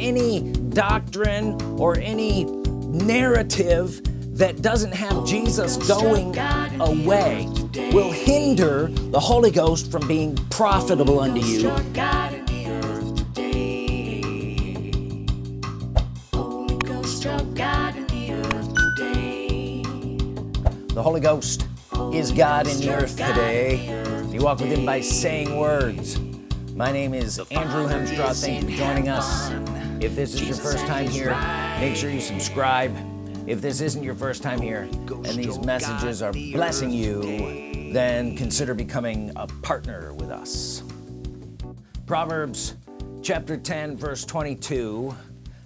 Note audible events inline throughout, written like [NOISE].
any doctrine or any narrative that doesn't have Jesus going away will hinder the Holy Ghost from being profitable unto you. the Holy Ghost is God in the earth today. you walk with him by saying words. My name is Andrew Hemstraw thank you for joining us if this is your first time here make sure you subscribe. If this isn't your first time here and these messages are blessing you then consider becoming a partner with us. Proverbs chapter 10 verse 22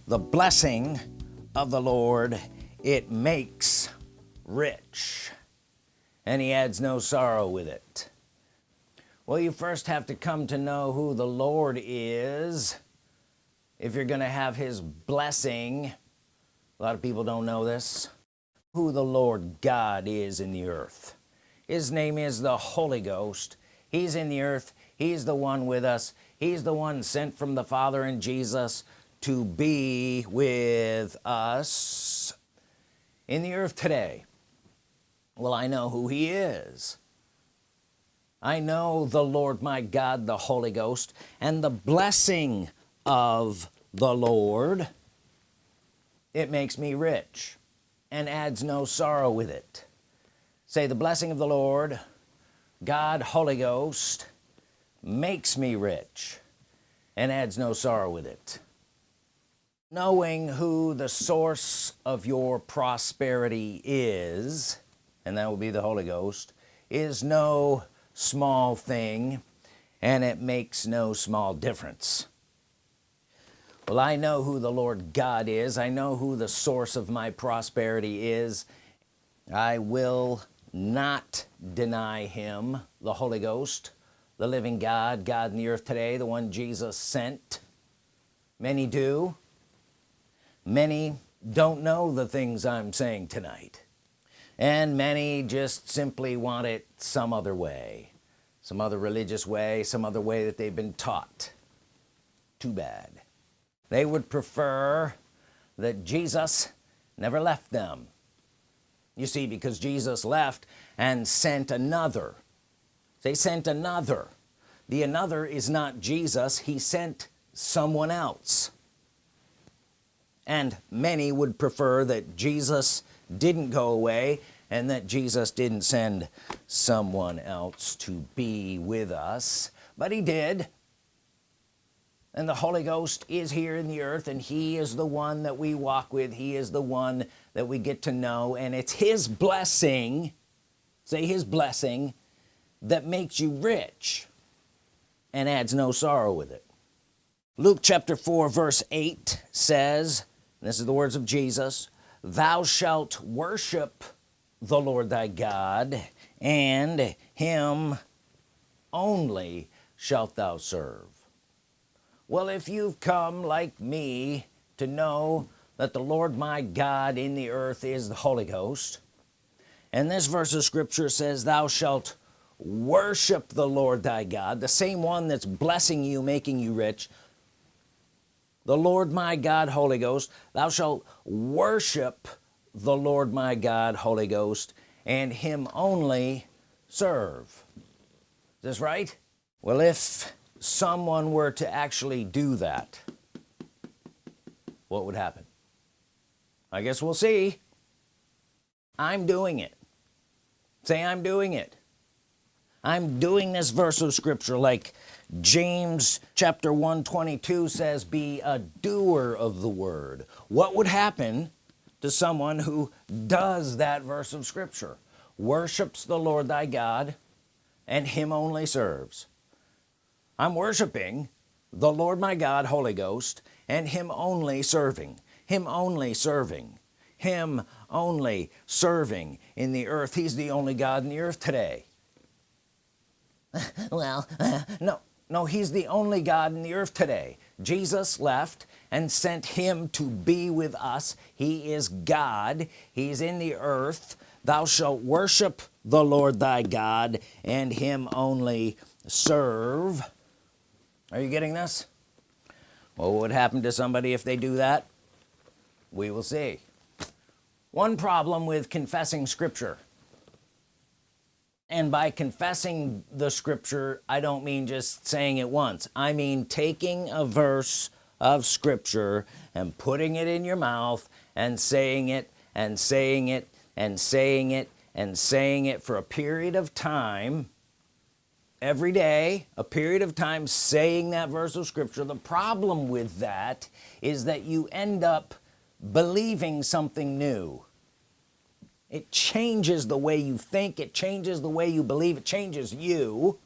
the blessing of the Lord it makes rich and he adds no sorrow with it. Well you first have to come to know who the Lord is if you're gonna have his blessing a lot of people don't know this who the Lord God is in the earth. His name is the Holy Ghost. He's in the earth. He's the one with us. He's the one sent from the Father and Jesus to be with us in the earth today. Well I know who he is. I know the Lord my God the Holy Ghost and the blessing of the Lord it makes me rich and adds no sorrow with it. Say the blessing of the Lord God Holy Ghost makes me rich and adds no sorrow with it. Knowing who the source of your prosperity is and that will be the Holy Ghost is no small thing and it makes no small difference well I know who the Lord God is. I know who the source of my prosperity is. I will not deny him the Holy Ghost the living God God in the earth today the one Jesus sent. Many do. Many don't know the things I'm saying tonight. And many just simply want it some other way some other religious way some other way that they've been taught. Too bad they would prefer that Jesus never left them. You see because Jesus left and sent another. They sent another. The another is not Jesus he sent someone else. And many would prefer that Jesus didn't go away and that Jesus didn't send someone else to be with us. But he did and the Holy Ghost is here in the earth and he is the one that we walk with. He is the one that we get to know. And it's his blessing say his blessing that makes you rich and adds no sorrow with it. Luke chapter 4 verse 8 says this is the words of Jesus thou shalt worship the Lord thy God and him only shalt thou serve well if you've come like me to know that the Lord my God in the earth is the Holy Ghost and this verse of scripture says thou shalt worship the Lord thy God the same one that's blessing you making you rich the Lord my God Holy Ghost thou shalt worship the Lord my God Holy Ghost and him only serve. Is this right? Well if someone were to actually do that what would happen? I guess we'll see. I'm doing it. Say I'm doing it. I'm doing this verse of scripture like James chapter 122 says be a doer of the word. What would happen to someone who does that verse of scripture? Worships the Lord thy God and him only serves I'm worshiping the Lord my God Holy Ghost and him only serving him only serving him only serving in the earth. He's the only God in the earth today. [LAUGHS] Well [LAUGHS] no no he's the only God in the earth today. Jesus left and sent him to be with us. He is God. He's in the earth. Thou shalt worship the Lord thy God and him only serve are you getting this? Well what would happen to somebody if they do that? We will see. One problem with confessing scripture. And by confessing the scripture I don't mean just saying it once. I mean taking a verse of scripture and putting it in your mouth and saying it and saying it and saying it and saying it for a period of time every day a period of time saying that verse of scripture the problem with that is that you end up believing something new. It changes the way you think it changes the way you believe it changes you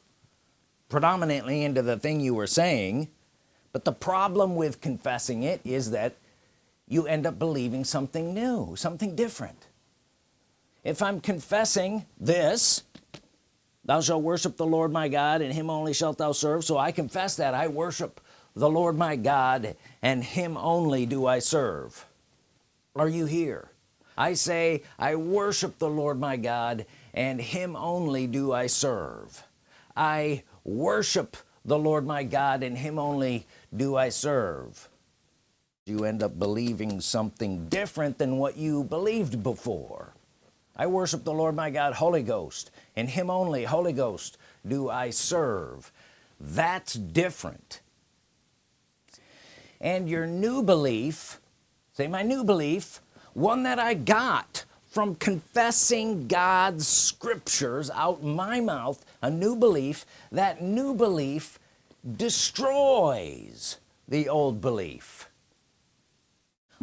predominantly into the thing you were saying. But the problem with confessing it is that you end up believing something new something different. If I'm confessing this thou shalt worship the Lord my God and him only shalt thou serve. So I confess that I worship the Lord my God and him only do I serve. Are you here? I say I worship the Lord my God and him only do I serve. I worship the Lord my God and him only do I serve. You end up believing something different than what you believed before. I worship the Lord my God Holy Ghost and him only Holy Ghost do I serve. That's different. And your new belief say my new belief one that I got from confessing God's scriptures out my mouth a new belief that new belief destroys the old belief.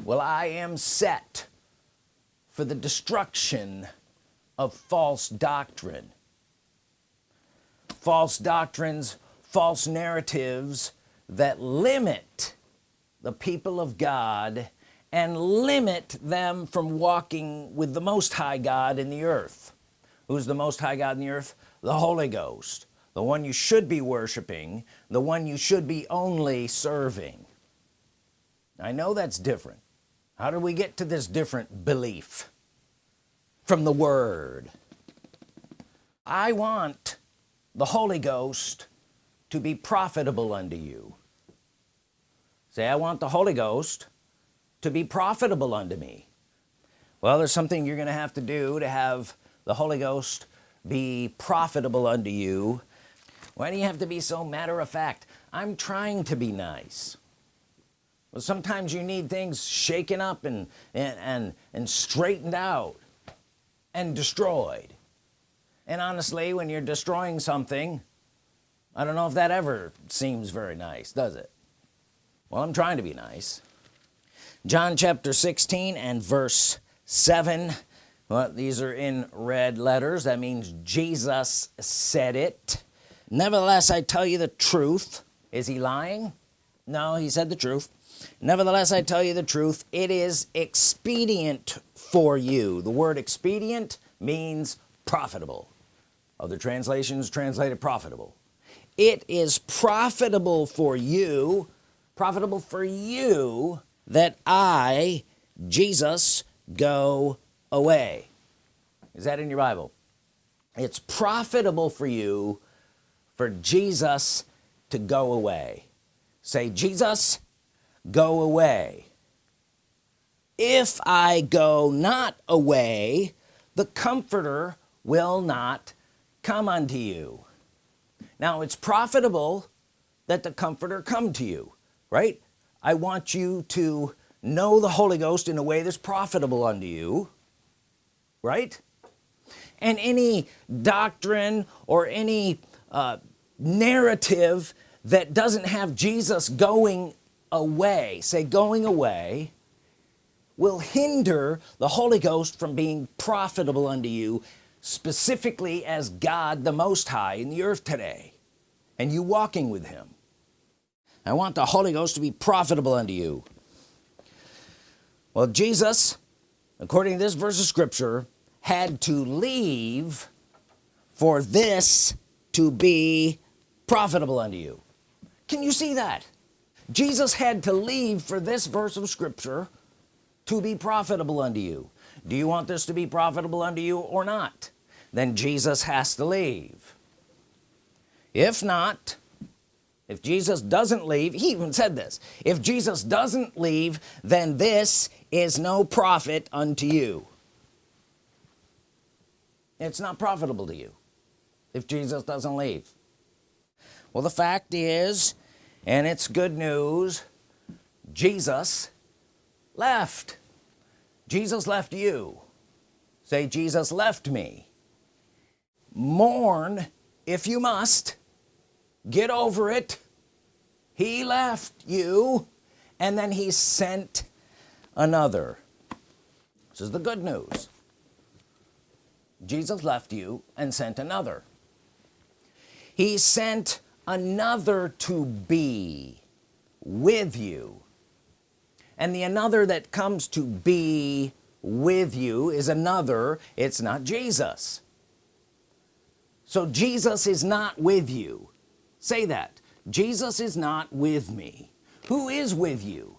Well I am set for the destruction of false doctrine. False doctrines false narratives that limit the people of God and limit them from walking with the Most High God in the earth. Who's the Most High God in the earth? The Holy Ghost the one you should be worshiping the one you should be only serving. I know that's different. How do we get to this different belief from the Word. I want the Holy Ghost to be profitable unto you. Say I want the Holy Ghost to be profitable unto me. Well there's something you're gonna have to do to have the Holy Ghost be profitable unto you. Why do you have to be so matter-of-fact I'm trying to be nice. Well sometimes you need things shaken up and and and, and straightened out and destroyed. And honestly when you're destroying something I don't know if that ever seems very nice does it? Well I'm trying to be nice. John chapter 16 and verse 7 well these are in red letters. That means Jesus said it. Nevertheless I tell you the truth. Is he lying? No he said the truth nevertheless I tell you the truth it is expedient for you. The word expedient means profitable. Other translations translated profitable. It is profitable for you profitable for you that I Jesus go away. Is that in your Bible? It's profitable for you for Jesus to go away. Say Jesus go away. If I go not away the comforter will not come unto you. Now it's profitable that the comforter come to you right? I want you to know the Holy Ghost in a way that's profitable unto you right? And any doctrine or any uh, narrative that doesn't have Jesus going away say going away will hinder the Holy Ghost from being profitable unto you specifically as God the Most High in the earth today and you walking with him. I want the Holy Ghost to be profitable unto you. Well Jesus according to this verse of Scripture had to leave for this to be profitable unto you. Can you see that Jesus had to leave for this verse of Scripture to be profitable unto you. Do you want this to be profitable unto you or not? Then Jesus has to leave. If not if Jesus doesn't leave he even said this if Jesus doesn't leave then this is no profit unto you. It's not profitable to you if Jesus doesn't leave. Well the fact is and it's good news. Jesus left. Jesus left you. Say Jesus left me. Mourn if you must. Get over it. He left you and then he sent another. This is the good news. Jesus left you and sent another. He sent another to be with you. And the another that comes to be with you is another. It's not Jesus. So Jesus is not with you. Say that. Jesus is not with me. Who is with you?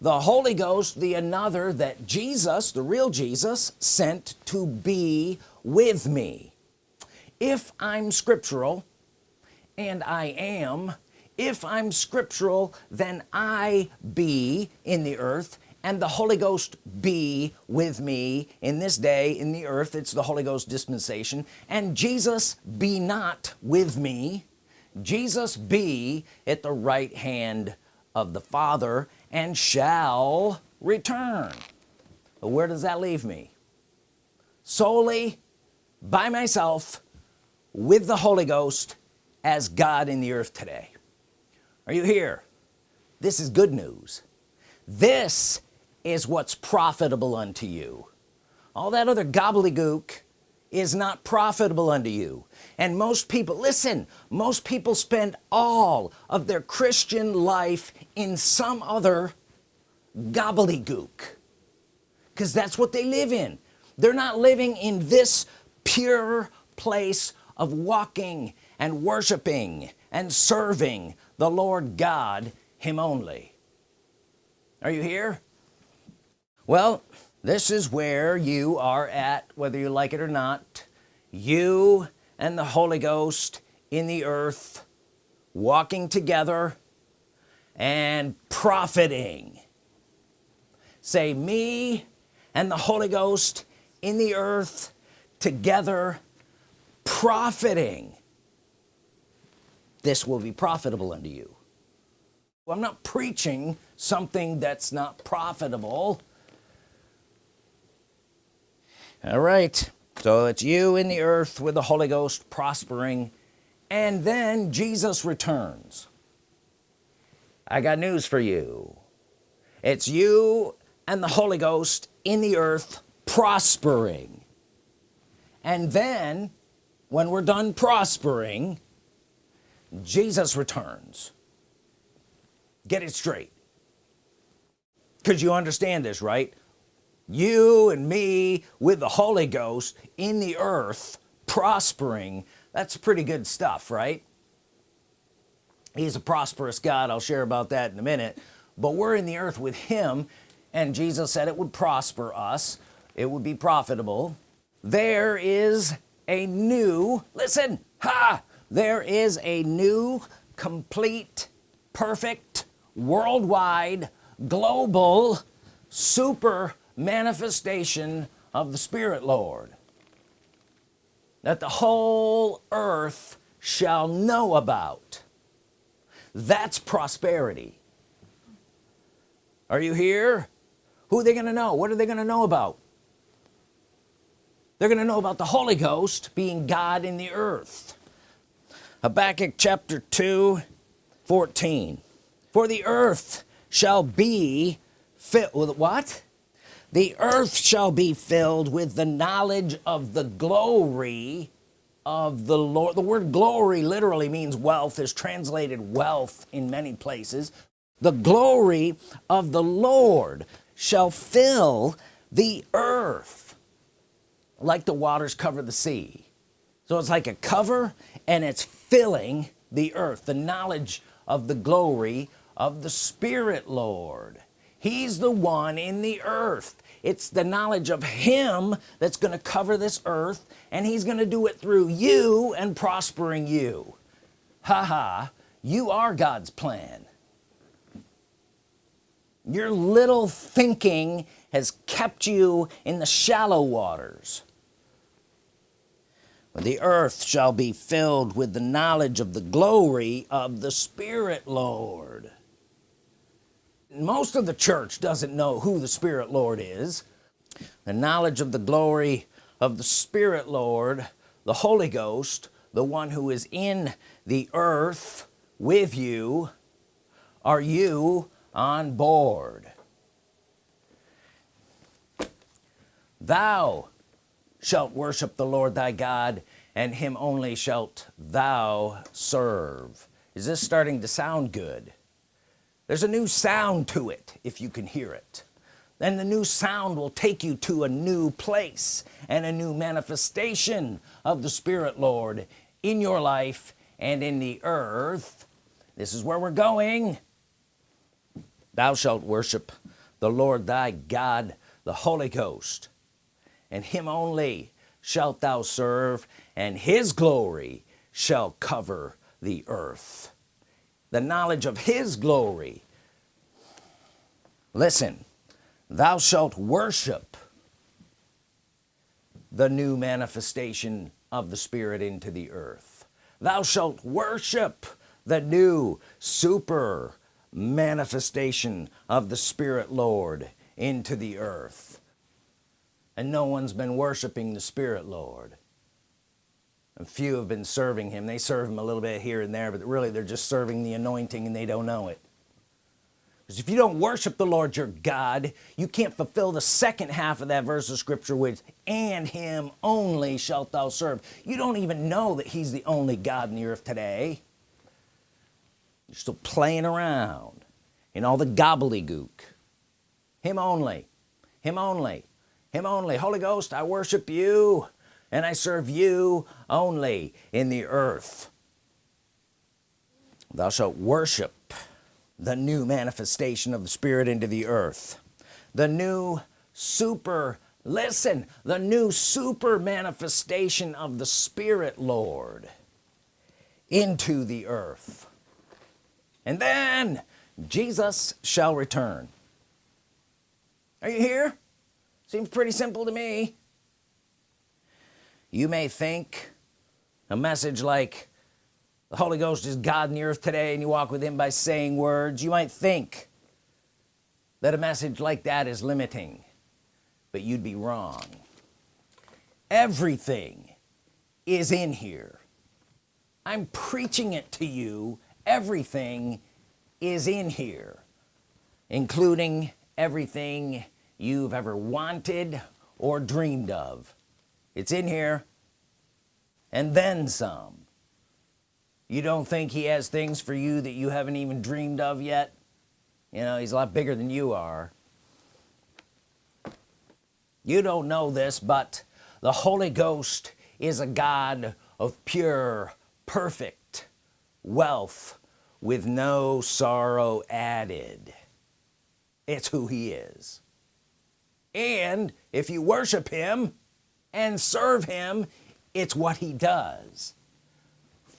The Holy Ghost the another that Jesus the real Jesus sent to be with me. If I'm scriptural and I am if I'm scriptural then I be in the earth and the Holy Ghost be with me in this day in the earth. It's the Holy Ghost dispensation. And Jesus be not with me. Jesus be at the right hand of the Father and shall return. But where does that leave me? Solely by myself with the Holy Ghost as God in the earth today. Are you here? This is good news. This is what's profitable unto you. All that other gobbledygook is not profitable unto you. And most people listen most people spend all of their Christian life in some other gobbledygook because that's what they live in. They're not living in this pure place of walking and worshiping and serving the Lord God him only. Are you here? Well this is where you are at whether you like it or not. You and the Holy Ghost in the earth walking together and profiting. Say me and the Holy Ghost in the earth together profiting this will be profitable unto you. Well, I'm not preaching something that's not profitable. All right so it's you in the earth with the Holy Ghost prospering and then Jesus returns. I got news for you. It's you and the Holy Ghost in the earth prospering. And then when we're done prospering Jesus returns. Get it straight. Because you understand this right? You and me with the Holy Ghost in the earth prospering that's pretty good stuff right? He's a prosperous God. I'll share about that in a minute. But we're in the earth with him and Jesus said it would prosper us. It would be profitable. There is a new listen ha there is a new complete perfect worldwide global super manifestation of the Spirit Lord that the whole earth shall know about. That's prosperity. Are you here? Who are they gonna know? What are they gonna know about? They're gonna know about the Holy Ghost being God in the earth Habakkuk chapter 2 14 for the earth shall be filled with what? The earth shall be filled with the knowledge of the glory of the Lord. The word glory literally means wealth is translated wealth in many places. The glory of the Lord shall fill the earth. Like the waters cover the sea. So it's like a cover and it's filling the earth the knowledge of the glory of the Spirit Lord. He's the one in the earth. It's the knowledge of him that's gonna cover this earth and he's gonna do it through you and prospering you. Haha -ha, you are God's plan. Your little thinking has kept you in the shallow waters the earth shall be filled with the knowledge of the glory of the Spirit Lord. Most of the church doesn't know who the Spirit Lord is. The knowledge of the glory of the Spirit Lord the Holy Ghost the one who is in the earth with you are you on board. Thou shalt worship the Lord thy God and him only shalt thou serve. Is this starting to sound good? There's a new sound to it if you can hear it. Then the new sound will take you to a new place and a new manifestation of the Spirit Lord in your life and in the earth. This is where we're going. Thou shalt worship the Lord thy God the Holy Ghost and him only shalt thou serve and his glory shall cover the earth. The knowledge of his glory. Listen thou shalt worship the new manifestation of the Spirit into the earth. Thou shalt worship the new super manifestation of the Spirit Lord into the earth and no one's been worshiping the Spirit Lord. And few have been serving him. They serve him a little bit here and there but really they're just serving the anointing and they don't know it. Because if you don't worship the Lord your God you can't fulfill the second half of that verse of scripture which and him only shalt thou serve. You don't even know that he's the only God in the earth today. You're still playing around in all the gobbledygook. Him only. Him only him only. Holy Ghost I worship you and I serve you only in the earth. Thou shalt worship the new manifestation of the Spirit into the earth. The new super listen the new super manifestation of the Spirit Lord into the earth. And then Jesus shall return. Are you here seems pretty simple to me. You may think a message like the Holy Ghost is God in the earth today and you walk with him by saying words you might think that a message like that is limiting but you'd be wrong. Everything is in here. I'm preaching it to you. Everything is in here including everything you've ever wanted or dreamed of. It's in here. And then some. You don't think he has things for you that you haven't even dreamed of yet? You know he's a lot bigger than you are. You don't know this but the Holy Ghost is a God of pure perfect wealth with no sorrow added. It's who he is and if you worship him and serve him it's what he does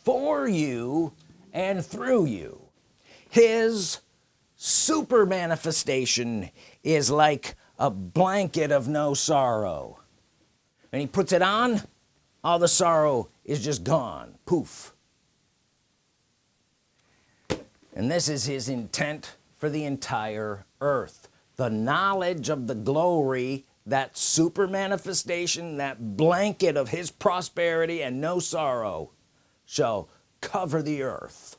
for you and through you. His super manifestation is like a blanket of no sorrow. And he puts it on all the sorrow is just gone. Poof. And this is his intent for the entire earth the knowledge of the glory that super manifestation that blanket of his prosperity and no sorrow shall cover the earth.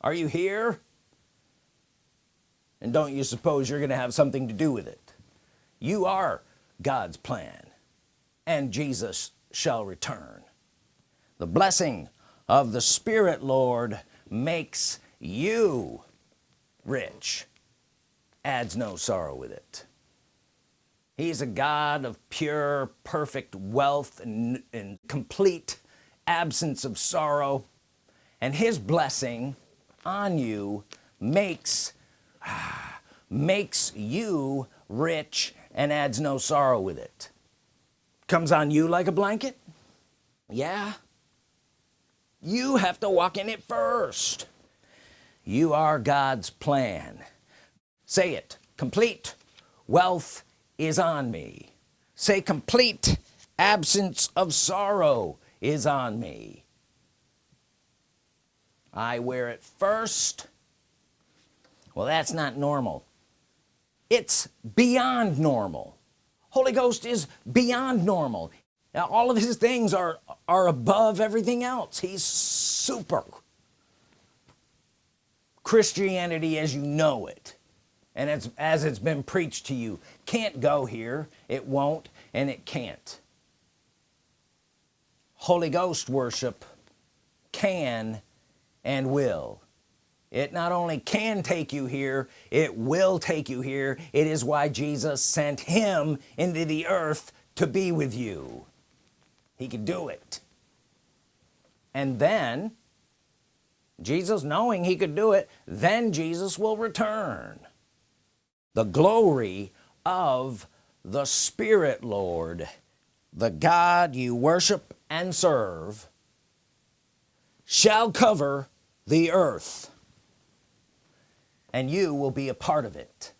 Are you here? And don't you suppose you're gonna have something to do with it? You are God's plan and Jesus shall return. The blessing of the Spirit Lord makes you rich adds no sorrow with it. He's a God of pure perfect wealth and, and complete absence of sorrow. And his blessing on you makes [SIGHS] makes you rich and adds no sorrow with it. Comes on you like a blanket? Yeah. You have to walk in it first. You are God's plan say it. Complete. Wealth is on me. Say complete. Absence of sorrow is on me. I wear it first. Well that's not normal. It's beyond normal. Holy Ghost is beyond normal. Now all of his things are are above everything else. He's super. Christianity as you know it and as, as it's been preached to you can't go here it won't and it can't. Holy Ghost worship can and will. It not only can take you here it will take you here. It is why Jesus sent him into the earth to be with you. He could do it. And then Jesus knowing he could do it then Jesus will return the glory of the Spirit Lord the God you worship and serve shall cover the earth and you will be a part of it.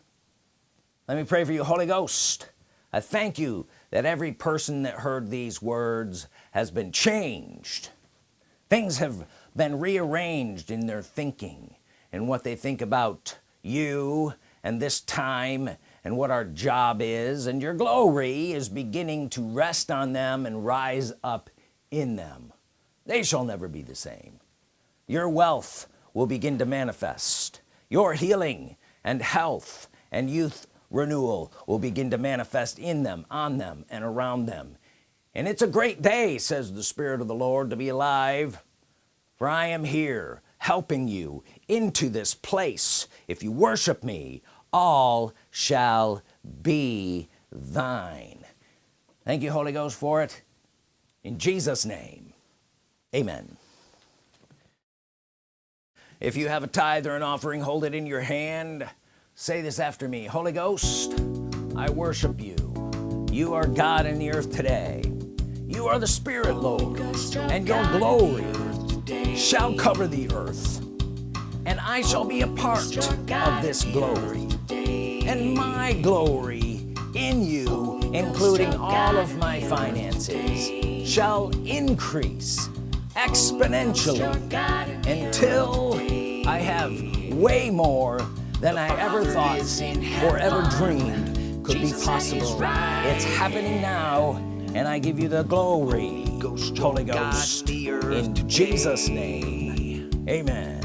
Let me pray for you Holy Ghost. I thank you that every person that heard these words has been changed. Things have been rearranged in their thinking and what they think about you and this time and what our job is and your glory is beginning to rest on them and rise up in them. They shall never be the same. Your wealth will begin to manifest. Your healing and health and youth renewal will begin to manifest in them on them and around them. And it's a great day says the Spirit of the Lord to be alive. For I am here helping you into this place. If you worship me all shall be thine. Thank you Holy Ghost for it. In Jesus name amen. If you have a tithe or an offering hold it in your hand. Say this after me. Holy Ghost I worship you. You are God in the earth today. You are the Spirit Lord and your glory shall cover the earth and I shall be a part of this glory and my glory in you including all of my finances shall increase exponentially until I have way more than I ever thought or ever dreamed could be possible. it's happening now and I give you the glory. Holy Ghost in Jesus name. Amen